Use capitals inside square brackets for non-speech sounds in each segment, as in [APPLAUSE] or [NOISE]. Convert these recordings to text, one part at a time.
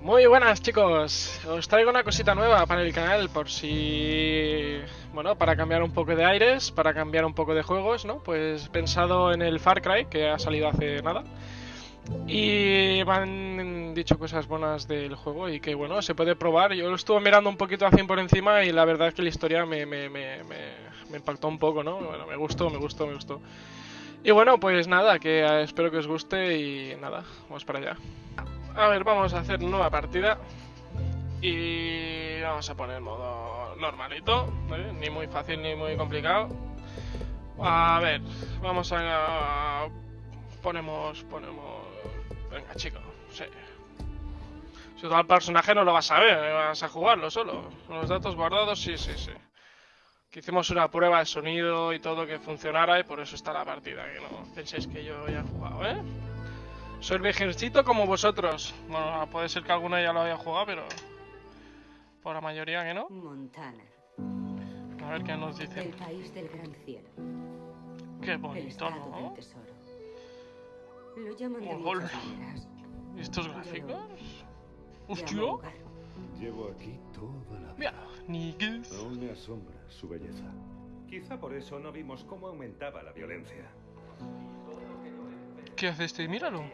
Muy buenas chicos, os traigo una cosita nueva para el canal por si... Bueno, para cambiar un poco de aires, para cambiar un poco de juegos, ¿no? Pues pensado en el Far Cry, que ha salido hace nada. Y me han dicho cosas buenas del juego y que bueno, se puede probar. Yo lo estuve mirando un poquito así por encima y la verdad es que la historia me impactó un poco, ¿no? Bueno, me gustó, me gustó, me gustó. Y bueno, pues nada, que eh, espero que os guste y nada, vamos para allá. A ver, vamos a hacer nueva partida. Y vamos a poner modo normalito, ¿vale? ni muy fácil ni muy complicado. A ver, vamos a... Ponemos, ponemos... Venga, chico, sí. Si todo el personaje no lo vas a ver, vas a jugarlo solo. Los datos guardados, sí, sí, sí. Que hicimos una prueba de sonido y todo que funcionara y por eso está la partida, que no penséis que yo ya he jugado, ¿eh? Soy virgencito como vosotros. Bueno, puede ser que alguna ya lo haya jugado, pero... Por la mayoría que no. Montana. A ver qué nos dicen. El país del gran cielo. Qué El bonito, ¿no? tesoro. Lo llaman de muchas maneras. ¿Y estos gráficos? ¡Hostia! Llevo aquí toda la Mira, vida. niggas. Aún me asombra su belleza. Quizá por eso no vimos cómo aumentaba la violencia. ¿Qué hace este? Míralo.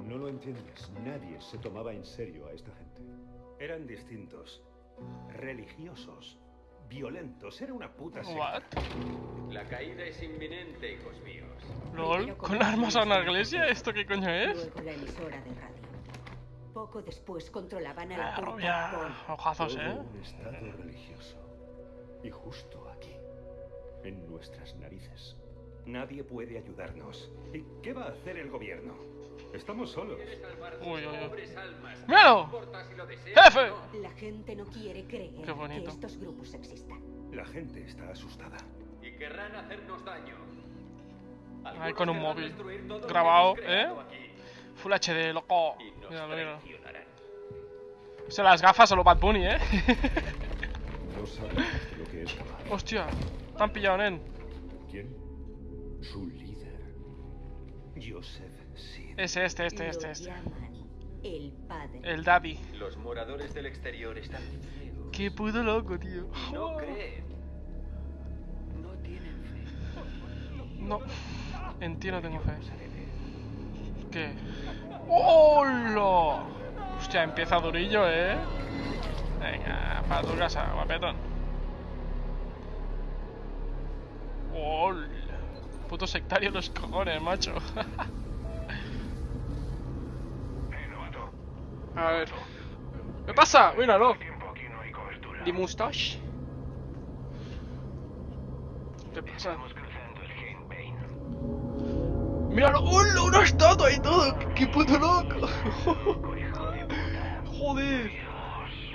No lo entiendes. Nadie se tomaba en serio a esta gente. Eran distintos, religiosos, violentos. Era una puta secta. What? La caída es inminente, hijos míos. ¿Lol? ¿Con armas a una iglesia? ¿Esto qué coño es? Luego la emisora de radio. Poco después controlaban a Ah, la turca rubia. Ojazos, ¿eh? un estado religioso. Y justo aquí, en nuestras narices. Nadie puede ayudarnos. ¿Y qué va a hacer el gobierno? Estamos solos. Uy, uy, uy. ¡Míralo! Lo ¡Jefe! o. La gente no quiere creer Qué bonito. que estos grupos existan. La gente está asustada. Y querrán hacernos daño. Ahí con un móvil. lo Grabado, ¿eh? aquí. Full HD, loco. Y nos Míralo, míralo. traicionarán. Se las gafas solo Bad Bunny, ¿eh? [LAUGHS] No saben lo que es. Hostia, te han pillado, nen. ¿Quién? Su líder. Joseph. Ese, este, este, este, este. el padre. El daddy. Los moradores del exterior están ciegos. Qué puto loco, tío. No creen. No tienen fe. No, en ti no tengo fe. ¿Qué? ¡Hola! Hostia, empieza durillo, ¿eh? Venga, para tu casa, guapetón. ¡Hola! Puto sectario los cojones, macho. [LAUGHS] A ver. ¿Qué pasa? Míralo. ¿Di mustache? ¿Qué pasa? ¡Míralo! ¡Hola! ¡Una estatua y todo! ¡Qué, puto loco! [LAUGHS] ¡Joder!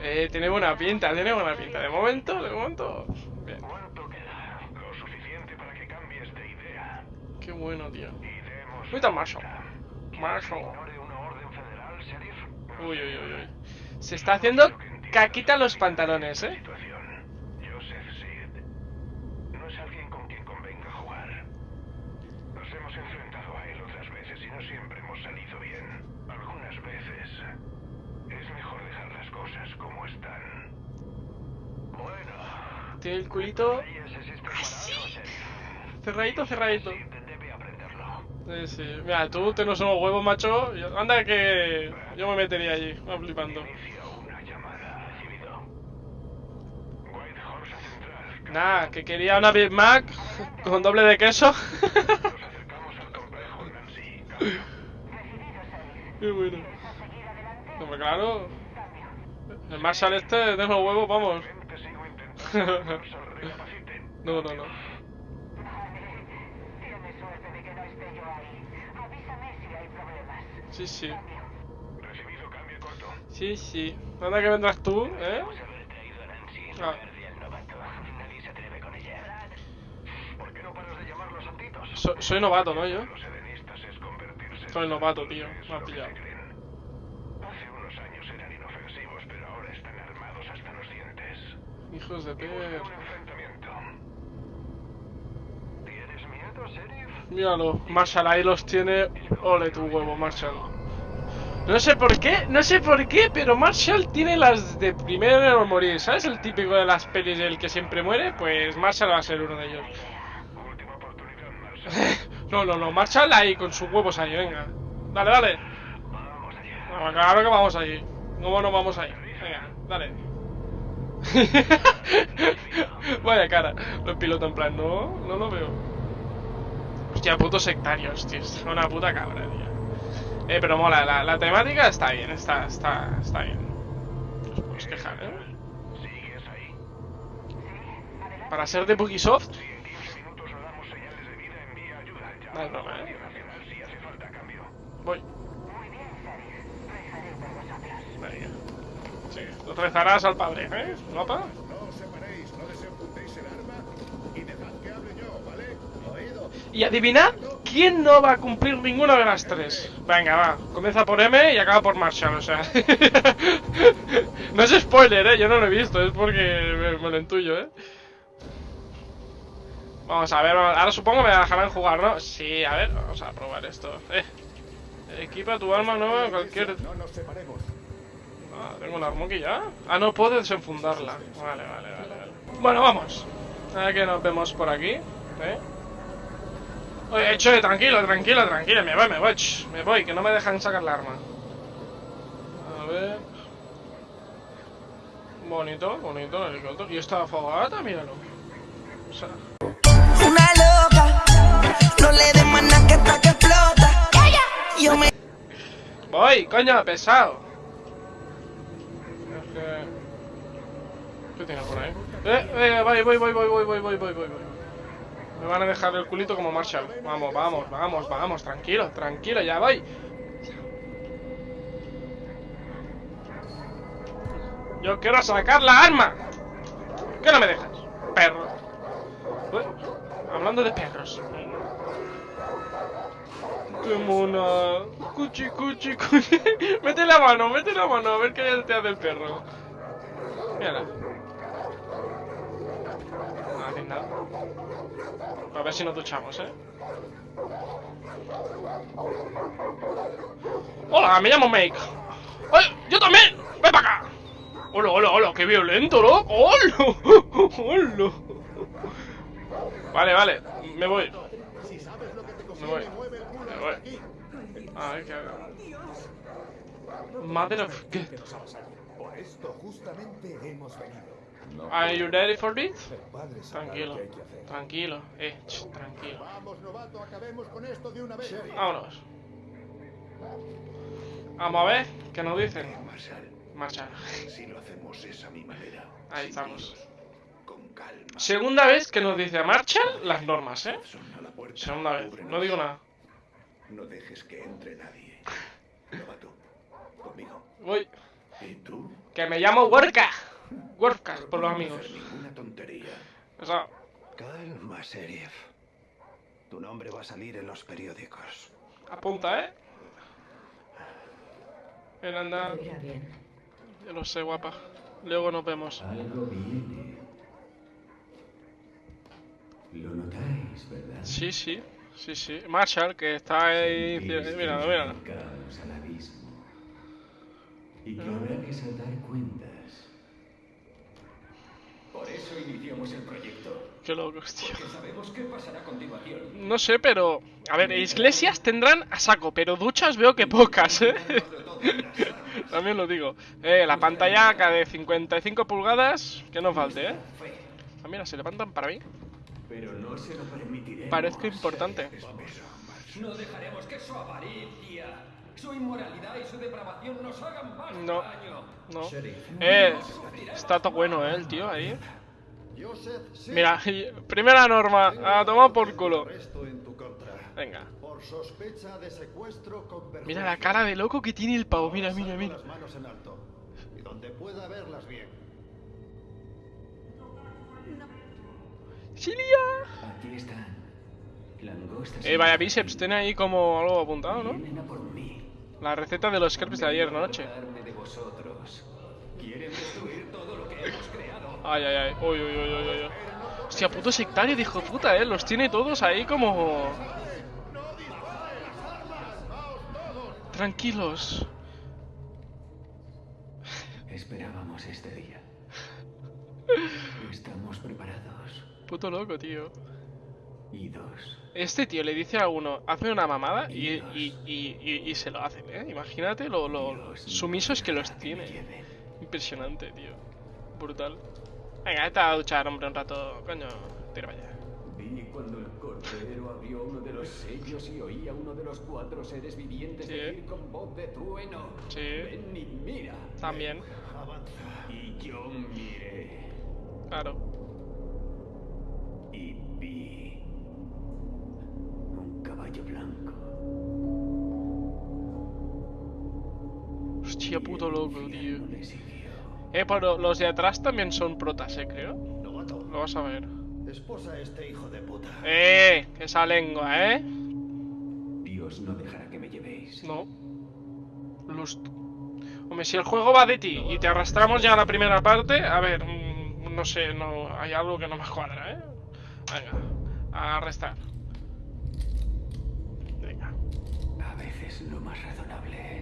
Eh, tiene buena pinta, tiene buena pinta. De momento, de momento. Bien. Qué bueno, tío. Ahorita Marshall. Marshall. ignore una orden federal, sheriff. Uy, uy, uy, uy. Se está haciendo caquita los pantalones, eh. Situación. Joseph Seed no es alguien con quien convenga jugar. Nos hemos enfrentado a él otras veces y no siempre hemos salido bien. Algunas veces es mejor dejar las cosas como están. Bueno, Tiene el culito sheriff. cerradito, cerradito. Sí, sí. Mira, tú te no somos huevos, macho. Anda que yo me metería allí, va flipando. Nah, que quería una Big Mac con doble de queso. [LAUGHS] Qué bueno. Hombre, claro. El Marshall este de los huevos, vamos. [LAUGHS] No, no, no. Tienes suerte de que no esté yo ahí. Avísame si hay problemas. Sí, sí. Recibido cambio corto. Sí, sí. Anda que vendrás tú, ¿eh? Ah. So- soy novato, ¿no? Yo. Soy novato, tío. Me que pillado. se creen. Hace unos años eran inofensivos, pero ahora están armados hasta los dientes. Hijos de Y buscan per... un enfrentamiento. ¿Tienes miedo, sheriff? Míralo, Marshall ahí los tiene. Ole tu huevo, Marshall. No sé por qué, no sé por qué, pero Marshall tiene las de primero morir. ¿Sabes el típico de las pelis del que siempre muere? Pues Marshall va a ser uno de ellos. [LAUGHS] No, no, no, Marshall ahí con sus huevos ahí, venga. Dale, dale. Claro que vamos ahí. ¿Cómo no vamos ahí? Venga, dale. [LAUGHS] Vaya cara. Los pilotos en plan, no, no lo veo. Hostia, putos sectarios, tío. Una puta cabra, tío. Eh, pero mola, la, la temática está bien, está, está, está bien. No os podéis quejar, ¿eh? Para ser de Bugisoft. No ¿eh? Voy. Venga. Sí, lo rezarás al padre, ¿eh? ¿Guapa? Y adivinad quién no va a cumplir ninguna de las tres. Venga, va. Comienza por M y acaba por Marshall, o sea. [LAUGHS] no es spoiler, eh. Yo no lo he visto, es porque me, me lo intuyo, eh. Vamos a ver, ahora supongo me dejarán jugar, ¿no? Sí, a ver, vamos a probar esto. Eh. Equipa tu arma nueva en cualquier. No nos separemos. Ah, tengo la aquí ya. Ah, no puedo desenfundarla. Vale, vale, vale. vale. Bueno, vamos. A ver que nos vemos por aquí. ¿eh? Oye, che, tranquilo, tranquilo, tranquilo. Me voy, me voy. ch, me voy, que no me dejan sacar la arma. A ver. Bonito, bonito el helicóptero. Y esta fogata, míralo. O sea, Una loca, no le des más que hasta que explota. Yo me Voy, coño, pesado. Es que... ¿Qué tiene por ahí? Eh, eh, voy, voy, voy, voy, voy, voy, voy, voy, voy. Me van a dejar el culito como Marshall. Vamos, vamos, vamos, vamos, tranquilo, tranquilo, ya voy. Yo quiero sacar la arma. ¿Por qué no me dejas? Perro. Hablando de perros. ¡Qué mona! Cuchi, cuchi, cuchi. [LAUGHS] mete la mano, mete la mano, a ver qué te hace el perro. Mírala. No nada. A ver si nos duchamos, ¿eh? Hola, me llamo Make. ¡Oye, yo también! ¡Ven para acá! ¡Hola, hola, hola! ¡Qué violento, loco! ¡Hola! [LAUGHS] ¡Hola! Vale, vale, me voy. Me voy. Me voy. A ver qué hago. Mother of God. Por. Are you ready for this? Tranquilo, tranquilo, eh, ch, tranquilo. Vamos, novato, acabemos con esto de una vez. Vámonos. Vamos a ver qué nos dicen. Marshall, Marcha. si lo hacemos es a mi manera. Ahí estamos. Con calma. Segunda vez que nos dice marcha las normas, ¿eh? Segunda vez, no digo nada. No dejes que entre nadie. [LAUGHS] Novato, conmigo. Voy. ¿Y tú? Que me llamo Worka. Worka, por los amigos. ninguna tontería. Eso. Calma, Sheriff. Tu nombre va a salir en los periódicos. Apunta, ¿eh? Ven, anda. Yo lo sé, guapa. Luego nos vemos. Algo viene. Lo notáis, ¿verdad? Sí, sí. Sí, sí. Marshall, que está ahí... Mira, mira. Y que habrá que iniciamos el proyecto. Qué locos, tío. Sabemos qué pasará a. No sé, pero... A ver, iglesias tendrán a saco, pero duchas veo que pocas, ¿eh? [LAUGHS] También lo digo. Eh, la pantalla acá de 55 pulgadas, que no falte, ¿eh? Ah, mira, se levantan para mí. Pero no se lo permitiremos. Parezco importante. No dejaremos que su avaricia, su inmoralidad y su depravación nos hagan más No. daño. No. Eh, está todo bueno, ¿eh? El tío ahí. Mira, [LAUGHS] primera norma, a tomar por culo. Venga. Mira la cara de loco que tiene el pavo, mira, mira, mira. ¡Silia! Eh, vaya bíceps, tiene ahí como algo apuntado, ¿no? La receta de los crepes de ayer noche. ¿Quieren destruir Ay, ay, ay. Uy, uy, uy, uy, uy. Hostia, puto sectario de hijo puta, eh. Los tiene todos ahí como. Tranquilos. esperamos este día. Estamos preparados. Puto loco, tío. Y dos. Este tío le dice a uno, hace una mamada y, y, y, y- y se lo hacen, ¿eh? Imagínate lo, lo sumisos que los tiene. Impresionante, tío. Brutal. Venga, vete a duchar, hombre, un rato. Coño, tira para allá. Vi cuando el cordero abrió uno de los sellos y oí a uno de los cuatro seres vivientes Sí. decir con voz de trueno. Sí. Ven y mira. También, Y yo miré. claro. Y vi. Un caballo blanco. Hostia, puto loco, tío. Eh, pero los de atrás también son protas, eh, creo. Novato, Lo vas a ver. esposa a este hijo de puta. Eh, esa lengua, eh. Dios no dejará que me llevéis. No. Lust. Hombre, si el juego va de ti y te arrastramos ya a la primera parte, a ver, mm, no sé, no hay algo que no me cuadra, ¿eh? Venga, a arrestar. Venga. A veces lo más razonable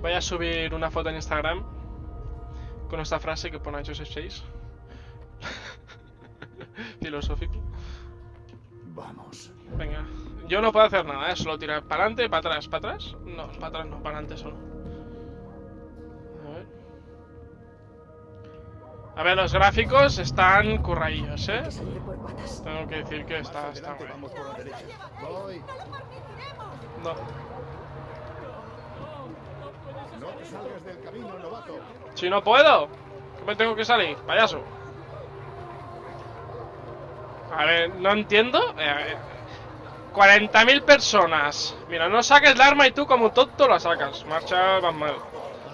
Voy a subir una foto en Instagram con esta frase que pone Joseph 6. [LAUGHS] Filosófico. Vamos. Venga. Yo no puedo hacer nada, ¿eh? Solo tirar para adelante, para atrás, para atrás. No, para atrás no, para adelante solo. A ver. A ver, los gráficos están curraillos, ¿eh? Tengo que decir que está, está. Voy. No. No te salgas del camino, novato. Si no puedo, ¿qué me tengo que salir? Payaso. A ver, no entiendo. Eh, 40.000 personas. Mira, no saques el arma y tú como tonto la sacas. Marcha, vas mal.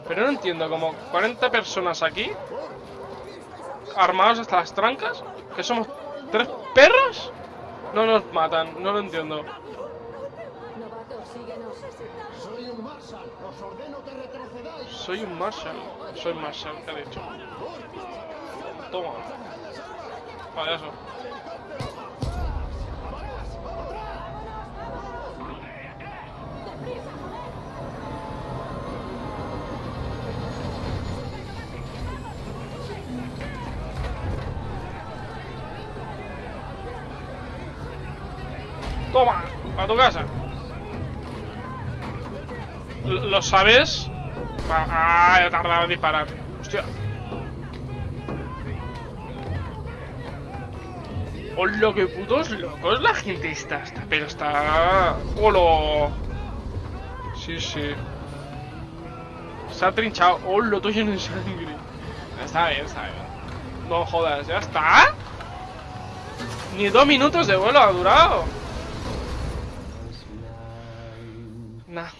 Pero no entiendo, como 40 personas aquí. Armados hasta las trancas. ¿Que somos tres perros? No nos matan, no lo entiendo. Un Marshall. Os ordeno que retrocedáis. Soy un Marshall. Soy Marshall, ¿qué ha dicho? Toma. Payaso. Toma, a tu casa. ¿Lo sabes? Ah, he tardado en disparar. Hostia. Hola, qué putos locos la gente está, está pero está... ¡Hola! Sí, sí. Se ha trinchado. ¡Hola, todo lleno de sangre! Está bien, está bien. No jodas, ¿ya está? Ni dos minutos de vuelo ha durado. Nah.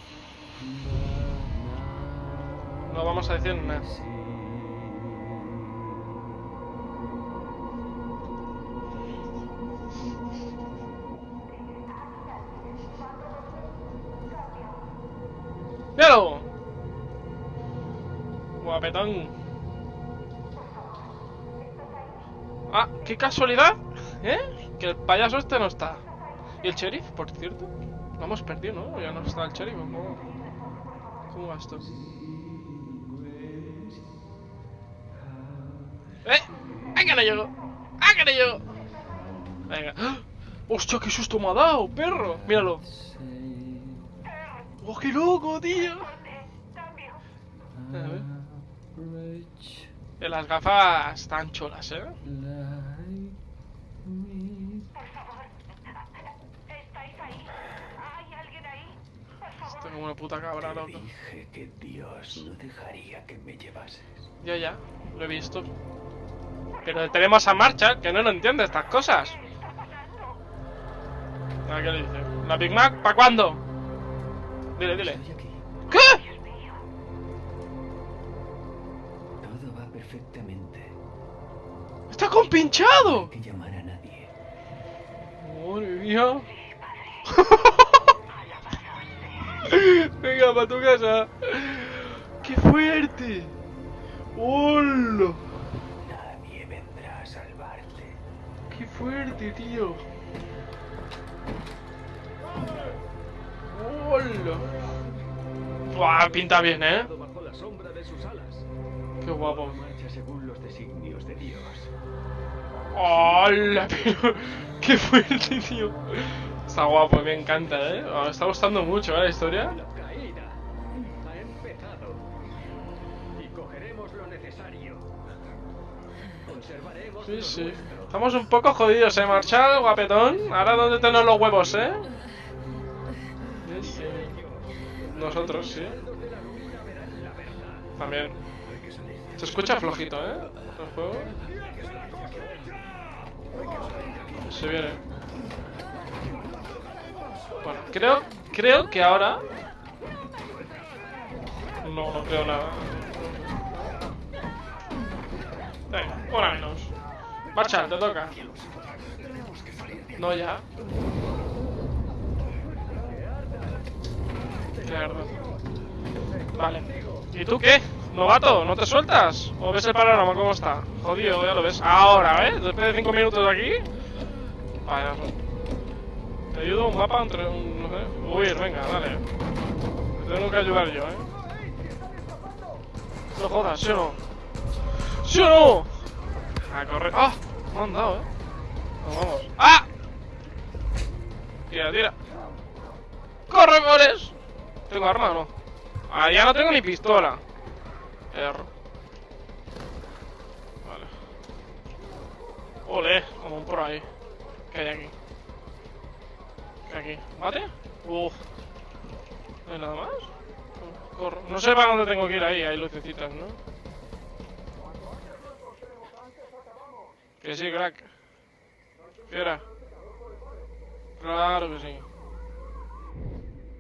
No vamos a decir nada. ¡Míralo! Guapetón. Ah, qué casualidad, ¿eh? Que el payaso este no está. ¿Y el sheriff, por cierto? Lo hemos perdido, ¿no? Ya no está el sheriff, ¿cómo, cómo va esto? ¡Ah, que no llego! ¡Ah, que no llego! Venga. ¡Ah! ¡Hostia, qué susto me ha dado, perro! Míralo. ¡Oh, qué loco, tío! A ver. Eh, Las gafas están cholas, ¿eh? Estoy como una puta cabra, loco. Dije que Dios no dejaría que me llevases. Ya, ya, lo he visto. Pero tenemos a Marcha, que no lo entiende estas cosas. ¿qué le dice? ¿La Big Mac? ¿Para cuándo? Dile, dile. ¿Qué? Todo va perfectamente. ¡Está compinchado! que llamar a nadie. Madre mía. Venga, para tu casa. ¡Qué fuerte! ¡Hola! Nadie vendrá a salvarte. ¡Qué fuerte, tío! ¡Hola! Buah, pinta bien, ¿eh? Qué guapo. Marcha según los designios de Dios. ¡Hola! Pero... [LAUGHS] ¡Qué fuerte, tío! Está guapo, me encanta, ¿eh? Me está gustando mucho, ¿eh? La historia. Sí, sí. Estamos un poco jodidos, ¿eh? Marshall, guapetón. Ahora, ¿dónde tenemos los huevos, eh? Nosotros, sí. También. Se escucha flojito, ¿eh? El juego. Se viene. Bueno, creo, creo que ahora... No, no creo nada. Venga, una menos. Marcha, te toca. No, ya. Mierda. Vale. ¿Y tú qué? ¿Novato? ¿No te sueltas? ¿O ves el panorama cómo está? Jodido, ya lo ves. Ahora, ¿eh? Después de 5 minutos de aquí. Vaya. Te ayudo un mapa entre un. No sé. Huir, venga, dale. Te tengo que ayudar yo, ¿eh? No jodas, ¿sí o no? ¿Sí o no? A correr. ¡Ah! Me han dado, ¿eh? Nos vamos. ¡Ah! Tira, tira. ¡Corre, Boris! ¿Tengo arma o no? Ah, ya no tengo ni pistola. R. Vale. Ole, como un por ahí. ¿Qué hay aquí? ¿Qué hay aquí? ¿Mate? Uf. ¿No hay nada más? Corro. No sé para dónde tengo que ir ahí, hay lucecitas, ¿no? Que sí, crack. Fiera. Claro que sí.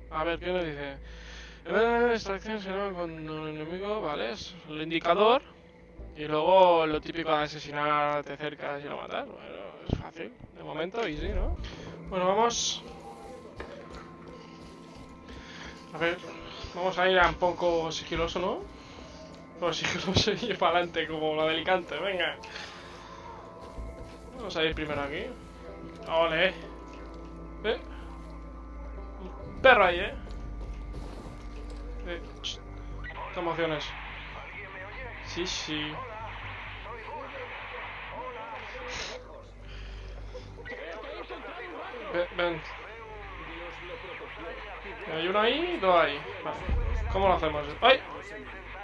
A ver, ¿qué nos dice? La extracción se llama cuando el enemigo, ¿vale? Es el indicador. Y luego lo típico de asesinar, te acercas y lo matas. Bueno, es fácil. De momento, y sí, ¿no? Bueno, vamos. A ver, vamos a ir a un poco sigiloso, ¿no? Pero sigiloso [LAUGHS] y para adelante, como la del Alicante, venga. Vamos a ir primero aquí. Ole. ¿Eh? Un perro ahí, ¿eh? Eh, ch- ¿Qué emociones? Sí, sí. Ven. Hay uno ahí y dos ahí. Vale. ¿Cómo lo hacemos? ¡Ay!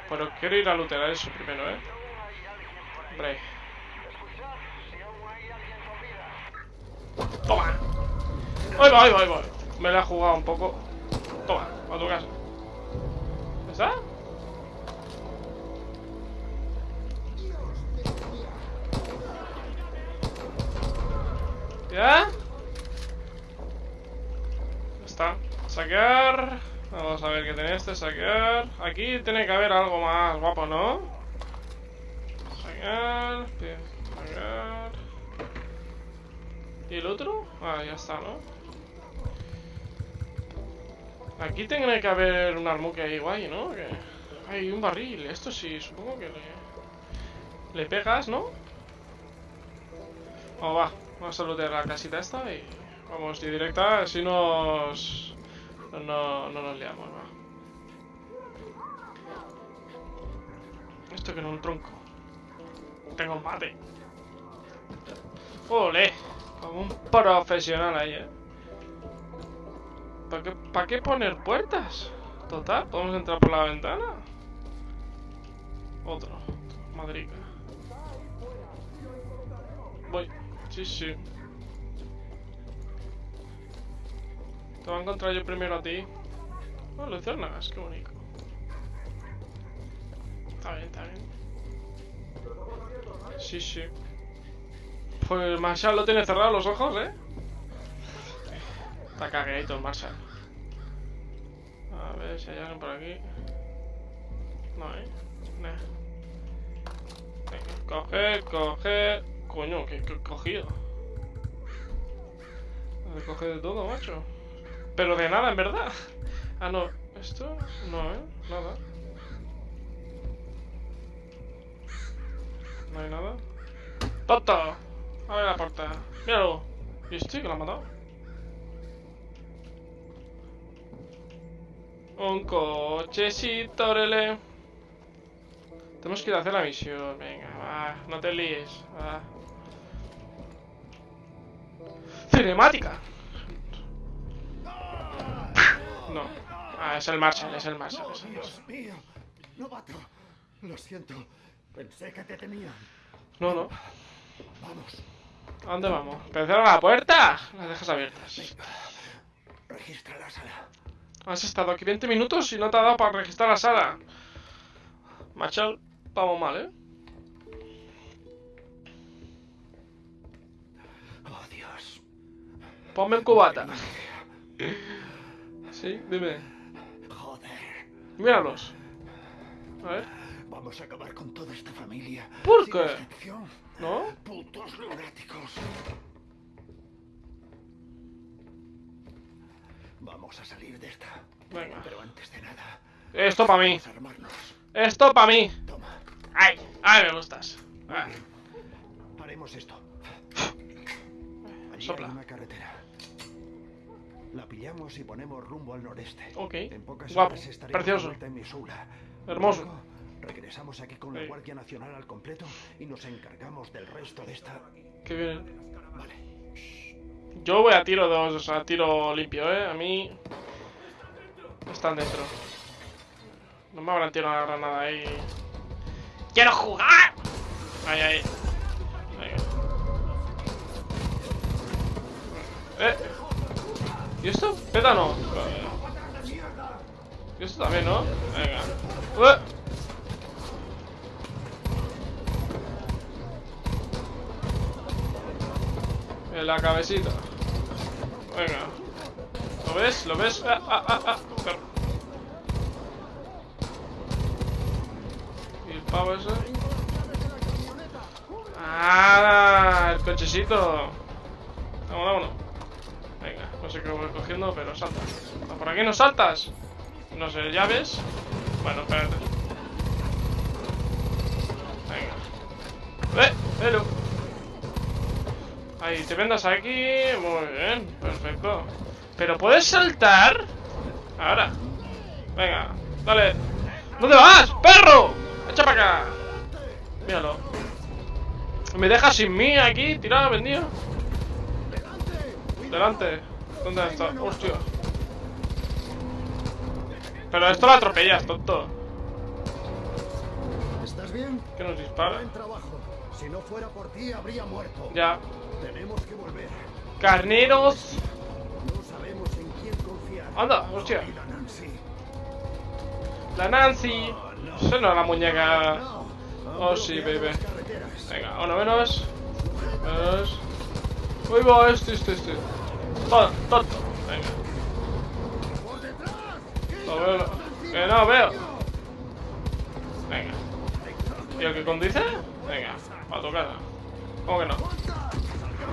Pero quiero ir a lootear eso primero, ¿eh? Hombre. Toma. Ahí va, ahí va, ahí va. Me la he jugado un poco. Toma, a tu casa. ¿Ya está? ¿Ya? Está. Saquear. Vamos a ver qué tiene este. Saquear. Aquí tiene que haber algo más guapo, ¿no? Saquear. Saquear. ¿Y el otro? Ah, ya está, ¿no? Aquí tiene que haber un armuque ahí guay, ¿no? Que... Hay un barril. Esto sí, supongo que le... Le pegas, ¿no? Vamos, va. Vamos a lootear la casita esta y... Vamos de directa, así nos... No, no nos liamos, va. Esto que no un tronco. Tengo un mate. ¡Ole! Como un profesional ahí, ¿eh? ¿Para qué, ¿Para qué poner puertas? Total, podemos entrar por la ventana. Otro. Madrica. Voy. Sí, sí. Te voy a encontrar yo primero a ti. Oh, luciérnagas, qué bonito. Está bien, está bien. Sí, sí. Pues Marshall lo tiene cerrado los ojos, ¿eh? Está cagadito el Marshall. A ver si hay alguien por aquí. No, ¿eh? Nah. Venga, coge, coge. Coño, que he cogido. Me coge de todo, macho. Pero de nada, en verdad. Ah, no. Esto, no, ¿eh? Nada. No hay nada. ¡Tonto! Abre la puerta. Míralo. ¿Y este que lo ha matado? Un cochecito, rele. Tenemos que ir a hacer la misión. Venga, va. No te líes. Va. Cinemática. No. Ah, es el Marshall, es el Marshall. es el Marshall. Dios mío. Novato. Lo siento. Pensé que te tenían. No, no. Vamos. ¿A dónde vamos? ¿Pero cierra la puerta? Las dejas abiertas. Registra la sala. Has estado aquí 20 minutos y no te ha dado para registrar la sala. Marshall, vamos mal, ¿eh? Oh, Dios. Ponme el cubata. Sí, dime. Joder. Míralos. A ver. Vamos a acabar con toda esta familia. ¿Por qué? excepción. ¿No? Putos lunáticos. Vamos a salir de esta. Venga. Pero antes de nada, Esto para mí. Esto para mí. Toma. Ay, ay, me gustas. Ah, Haremos esto. Allí Sopla. hay una carretera. La pillamos y ponemos rumbo al noreste. Ok. En pocas Guapo. Precioso. en. Hermoso. Regresamos aquí con la. Guardia Nacional al completo y nos encargamos del resto de esta. qué bien. Vale. Yo voy a tiro dos, o sea, tiro limpio, ¿eh? A mí... Están dentro. No me habrán tirado una granada ahí. ¡Quiero jugar! Ahí, ahí. ¿Eh? ¿Y esto? ¿Peta no? ¿Y esto también, no? Venga. La cabecita. Venga. ¿Lo ves? ¿Lo ves? Ah, ah, ah, ah. ¿Y el pavo ese? ¡Ah! El cochecito. Vámonos, vámonos. Venga, no sé qué voy cogiendo, pero saltas. Ah, ¿Por aquí no saltas? No sé, ¿llaves? Bueno, espérate. Venga. ¡Eh! Ahí, te vendas aquí. Muy bien, perfecto. ¿Pero puedes saltar? Ahora. Venga, dale. ¿Dónde vas, perro? Echa para acá. Míralo. ¿Me dejas sin mí aquí, tirado, vendido? Delante. ¿Dónde está? Hostia. Pero esto lo atropellas, tonto. ¿Estás bien? ¿Qué nos dispara? Buen trabajo. Si no fuera por ti, habría muerto. Ya. Tenemos que volver. Carneros. No sabemos en quién confiar. Anda, hostia. Mira, Nancy. La Nancy. Esa no la muñeca. No. Oh, sí, baby. Venga, uno menos. Menos. Uy, va, este, este, este. Tonto, tonto. Venga. ¡Por detrás! ¿Qué Lo veo, lo- Que no veo. Venga. ¿Y el que conduce? Venga, a tu casa. ¿Cómo que no?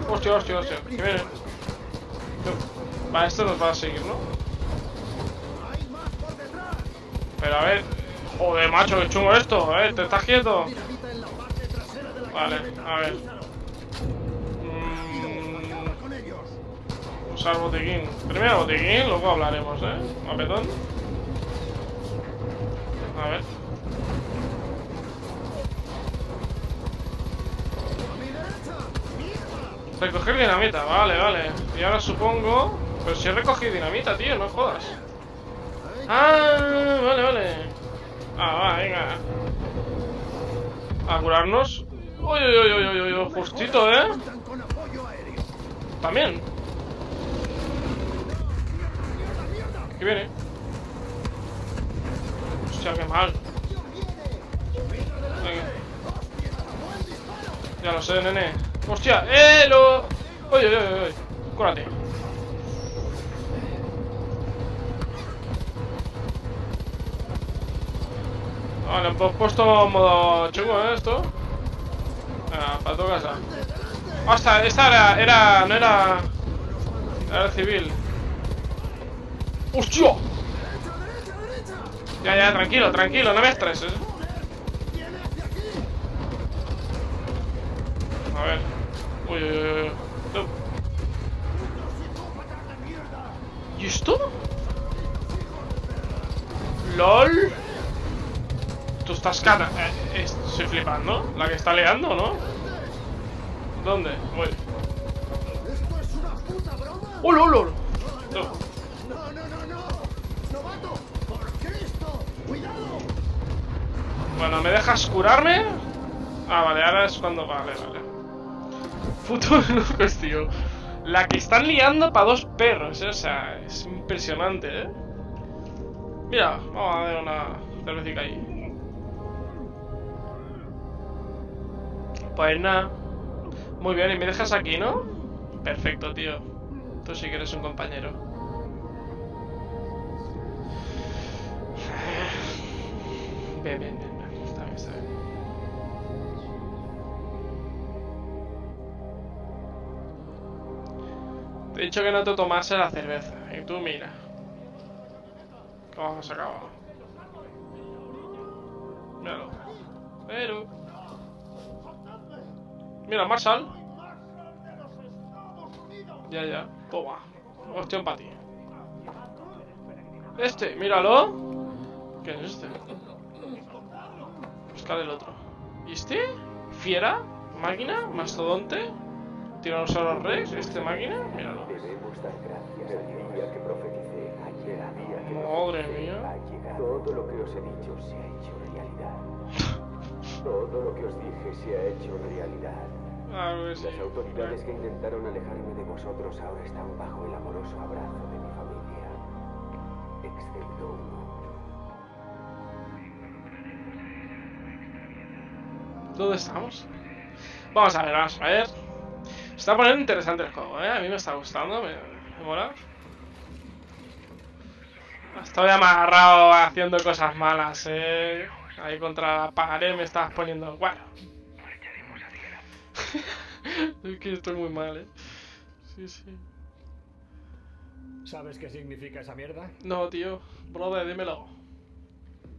Hostia, hostia, hostia. Que viene. Va, esto nos va a seguir, ¿no? Pero a ver. Joder, macho, qué chungo esto. A ver, ¿te estás quieto? Vale, a ver. Mm, usar botiquín. Primero botiquín, luego hablaremos, ¿eh? Mapetón. A ver. Recoger dinamita, vale, vale. Y ahora supongo... Pero si he recogido dinamita, tío, no jodas. Ah, vale, vale. Ah, va, venga. A curarnos. Uy, uy, uy, uy, uy, justito, ¿eh? También. ¿Qué viene? Hostia, qué mal. Venga. Ya lo sé, nene. ¡Hostia! ¡Eh! Lo... ¡Uy, uy, uy, uy! Cúrate. Vale, hemos puesto modo chungo, ¿eh? Esto. Venga, para tu casa. Hasta, esta era, era, no era... Era civil. ¡Hostia! Ya, ya, tranquilo, tranquilo, no me estreses. Uy. ¿Y esto? LOL. Tú estás cara. Eh, estoy flipando. La que está leando, ¿no? ¿Dónde? Voy. ¡Oh, lol, lol! No. No, no, no, no. Por Cristo, cuidado. Bueno, ¿me dejas curarme? Ah, vale, ahora es cuando... Vale, vale. Puto locos, [LAUGHS] tío. La que están liando para dos perros, ¿eh? O sea, es impresionante, ¿eh? Mira, vamos a dar una cervecita ahí. Pues nada. Muy bien, y me dejas aquí, ¿no? Perfecto, tío. Tú sí que eres un compañero. Bien, bien, bien. He dicho que no te tomase la cerveza. Y tú mira. ¿Cómo se acaba? Míralo. Pero. Mira, Marshall. Ya, ya. Toma. Hostia para ti. Este, míralo. ¿Qué es este? Buscar el otro. ¿Y este? ¿Fiera? ¿Máquina? ¿Mastodonte? ¿Tiranosaurio Rex? ¿Este máquina? Míralo. Debemos dar gracias al día que profeticé ayer, al día que Madre mía. Todo lo que os he dicho se ha hecho realidad. [LAUGHS] Todo lo que os dije se ha hecho realidad. Sí. Las autoridades que intentaron alejarme de vosotros ahora están bajo el amoroso abrazo de mi familia. Excepto uno. ¿Dónde estamos? Vamos a ver, vamos a ver. Se está poniendo interesante el juego, ¿eh? A mí me está gustando, me, me mola. Estoy amarrado haciendo cosas malas, ¿eh? Ahí contra la pared me estabas poniendo... Bueno. [LAUGHS] es que estoy muy mal, ¿eh? Sí, sí. ¿Sabes qué significa esa mierda? No, tío. Brother, dímelo.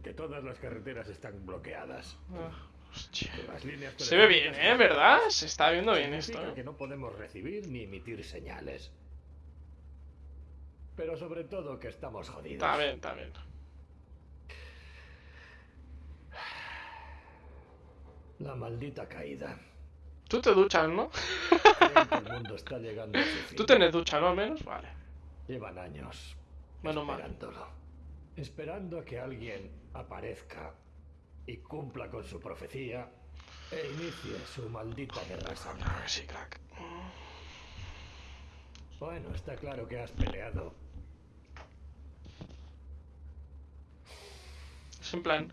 Que todas las carreteras están bloqueadas. Ah, hostia. Se ve bien, ¿eh? ¿Verdad? Se está viendo bien esto, ¿eh? que no podemos recibir ni emitir señales. Pero sobre todo que estamos jodidos. Está bien, está bien. La maldita caída. Tú te duchas, ¿no? El [LAUGHS] mundo está llegando a su fin. Tú tienes ducha, ¿no? Al menos, vale. Llevan años mal. esperándolo. Esperando a que alguien aparezca y cumpla con su profecía e inicie su maldita guerra santa. Claro que sí, crack. Bueno, está claro que has peleado. Es en plan...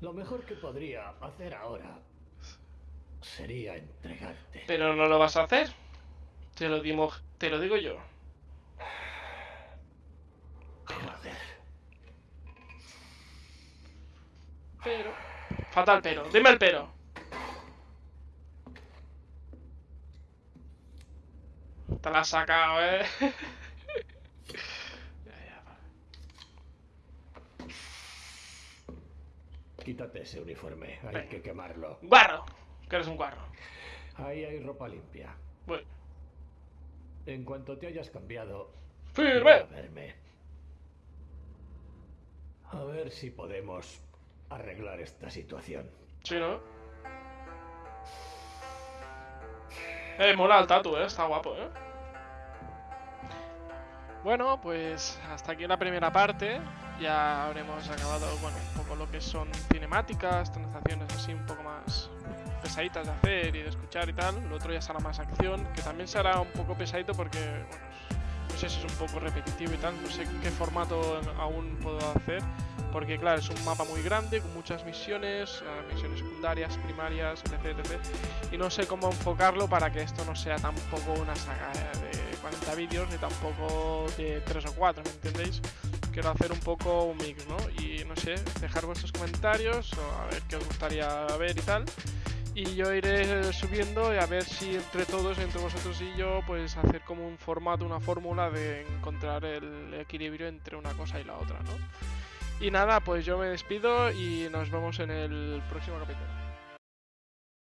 Lo mejor que podría hacer ahora sería entregarte. Pero no lo vas a hacer. Te lo, dimos, te lo digo yo. Joder. Pero... Fatal pero. Dime el pero. Te la has sacado, ¿eh? [LAUGHS] Quítate ese uniforme, hay que quemarlo. Guarro. Que eres un guarro. Ahí hay ropa limpia. Bueno. En cuanto te hayas cambiado, ¡Firme! a verme. A ver si podemos arreglar esta situación. Sí, ¿no? Eh, mola el tatu, ¿eh? Está guapo, ¿eh? Bueno, pues hasta aquí la primera parte. Ya habremos acabado, bueno, un poco lo que son cinemáticas, transacciones así un poco más pesaditas de hacer y de escuchar y tal. Lo otro ya será más acción, que también será un poco pesadito porque, bueno, no sé si es un poco repetitivo y tal. No sé qué formato aún puedo hacer. Porque claro, es un mapa muy grande, con muchas misiones, eh, misiones secundarias, primarias, etc, etc. Y no sé cómo enfocarlo para que esto no sea tampoco una saga de 40 vídeos, ni tampoco de 3 o 4, ¿me entendéis? Quiero hacer un poco un mix, ¿no? Y no sé, dejar vuestros comentarios, o a ver qué os gustaría ver y tal. Y yo iré subiendo y a ver si entre todos, entre vosotros y yo, pues hacer como un formato, una fórmula de encontrar el equilibrio entre una cosa y la otra, ¿no? Y nada, pues yo me despido y nos vemos en el próximo capítulo.